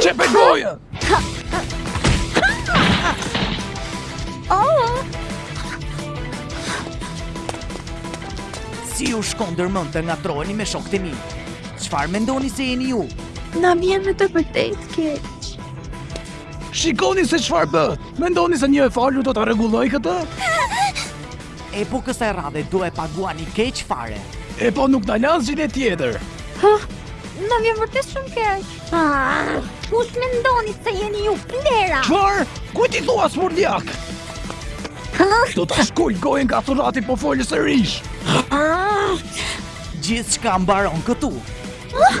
Qepe gojën! Oh! Si ju shkon ndër mend të ngatërroheni me shokët e mi? Çfarë mendoni se jeni ju? Na vjen me të vërtetë keq. Shikoni se çfarë bëtë! Mendoni se një më fal do ta rregullojë këtë? Epo kësaj radhe do e paguani keq fare. Epo nuk na lanë zgjidhje tjetër. Hë? Na vjen vërtet shumë keq. Ah, kush mendoni se jeni ju plehra. Çfarë? Kujt i thua spurdhjak? Do ta shkul gojën nga surrati po fole sërish. Ah! Gjithçka mbaron këtu. Ah!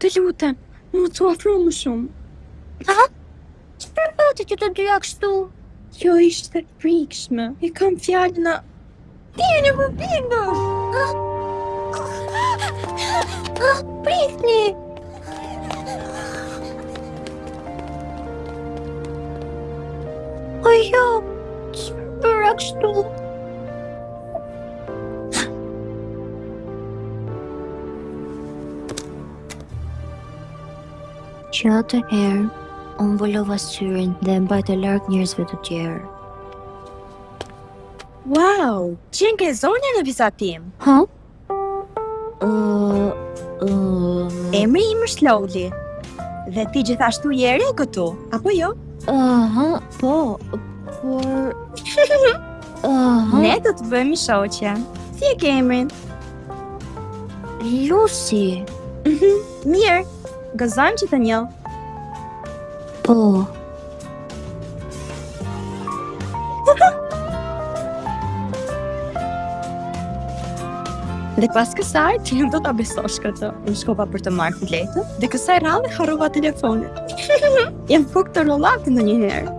Të lutem, mos u afro më shumë. Ha? Çfarë pati që të dyja kështu? Kjo ishte e frikshme. E kam fjalën a... Ti e një më bindësh! Prisni! O jo, ç'më bëre kështu? Që atëherë, unë mbulova syrin dhe u mbajta larg njerëzve të tjerë. Wow, qenke zonja në vizatim? Ha? Uh, uh... Emri im është Loli. Dhe ti gjithashtu je e re këtu, apo jo? Aha, uh -huh, po, por... Uhum. Ne do të bëhemi shoqe. Si e ke emrin? Lucy. Mhm. Mirë. Gëzohem që të njoh. Po. Dhe pas kësaj, ti nuk do ta besosh këtë. Unë shkova për të marrë biletën dhe kësaj radhe harrova telefonin. Jam kokë trullave ndonjëherë.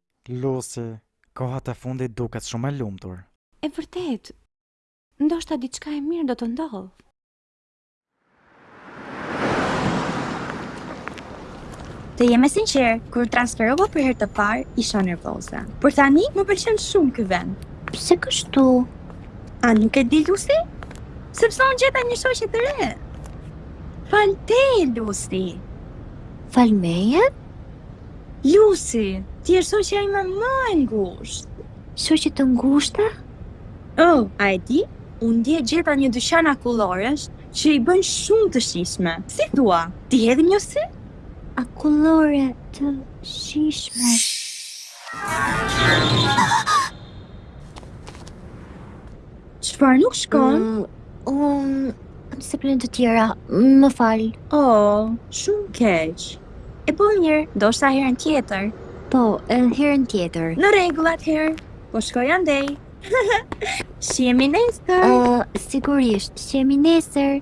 Lucy, kohat e fundit duket shumë e lumtur. E vërtetë! Ndoshta diçka e mirë do të ndodhë. Të jem e sinqertë, kur u transferova për herë të parë, isha nervoze. Por tani më pëlqen shumë ky vend. Pse kështu? A nuk e di Lucy? Sepse unë gjeta një shoqe të re. Falë teje, Lucy. Falë meje? Lucy, ti je shoqja ime më e ngushtë. Shoqe të ngushta? Oh, a e di? Unë dje gjeta një dyqan akulloresh që i bën shumë të shijshme. Si thua, t'i hedhim një sy? Akullore të shijshme. Shhh. Çfarë nuk shkon? Mm, unë kam se plane të tjera, më fal. Oh, shumë keq. E po mirë, ndoshta herën tjetër. Po, edhe herën tjetër. Në rregull atëherë, po shkoj andej. Shihemi nesër. Uh, sigurisht, shihemi nesër.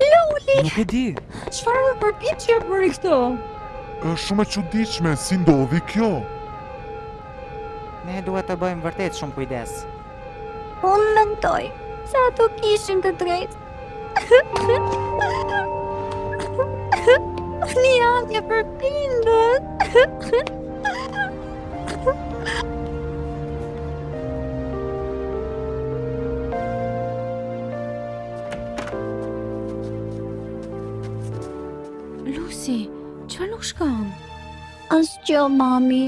Loli! Nuk e di. Çfarë po përpiqet të bëjë këtu? Është shumë e çuditshme si ndodhi kjo. Ne duhet të bëjmë vërtet shumë kujdes. Unë mendoj se ato kishin të drejtë. Unë jam një përbindësh. Lucy, çfarë nuk shkon? Asgjë mami.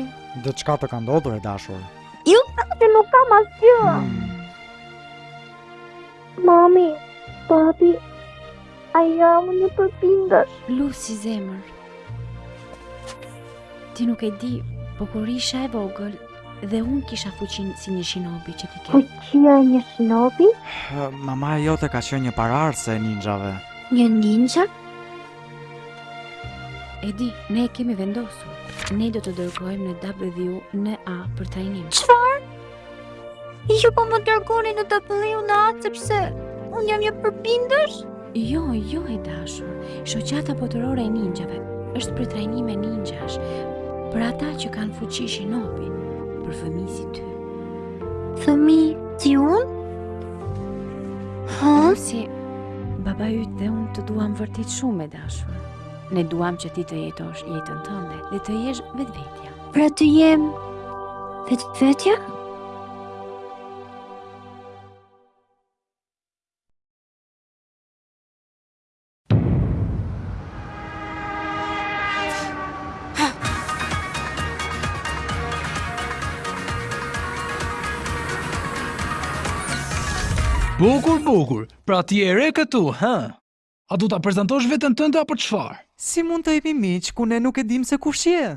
Diçka të ka ndodhur e dashur? Ju thashë nuk kam asgjë. Hmm. Mami, babi, a jam një përbindësh? Lucy zemër. Ti nuk e di, po kur isha e vogël, Dhe unë kisha fuqinë si një shinobi që ti ke. Fuqia e një shinobi? Mamaja jote ka qenë një paraardhëse e ninjave. Një ninja? E di, ne e kemi vendosur. Ne do të dërgojmë në WNA për trajnim. Çfarë? Ju po më dërgoni në WNA sepse unë jam një përbindësh? Jo, jo e dashur, shoqata botërore e ninjave është për trajnim ninjash, për ata që kanë fuqi shinobi, për fëmijë si ty. Fëmijë si unë? Ha? Lucy, babai yt dhe unë të duham vërtet shumë e dashur. Ne duham që ti të jetosh jetën tënde dhe të jesh vetvetja. Pra të jem vetvetja? Bukur, bukur, pra ti je e re këtu, ha? A do ta prezentosh veten tënde apo çfarë? Si mund të jemi miq, kur ne nuk e dim se kush je?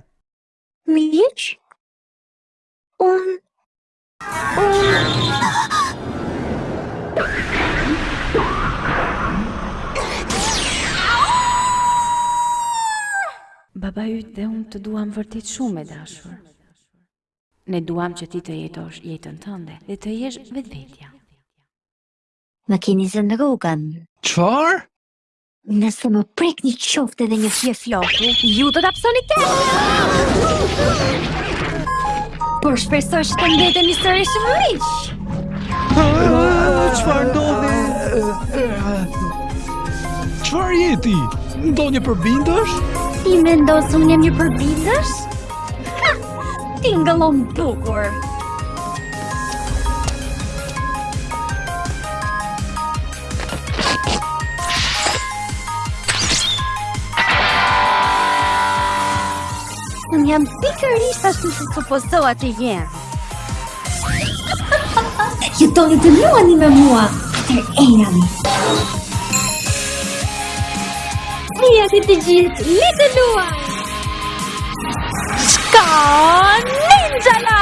Miq? Unë Babai yt dhe unë të duam vërtet shumë e dashur. Ne duam që ti të jetosh jetën tënde dhe të jesh vetvetja. Më keni zënë rrugën. Çfarë? Nëse më prek mua qoftë edhe një fije floku, ju do të pësoni të Por shpresoj që të mbete një sërësh më rrish! Çfarë ndodh? Çfarë je ti? Ndonjë përbindësh? Ti mendon se unë jam një përbindësh? Ha! Tingëllon bukur! Unë jam pikërisht ashtu siç supozohet të jem. Nëse doni të luani me mua, atëherë ejani. Ejani të gjithë, le të luan! Shka Ninjala!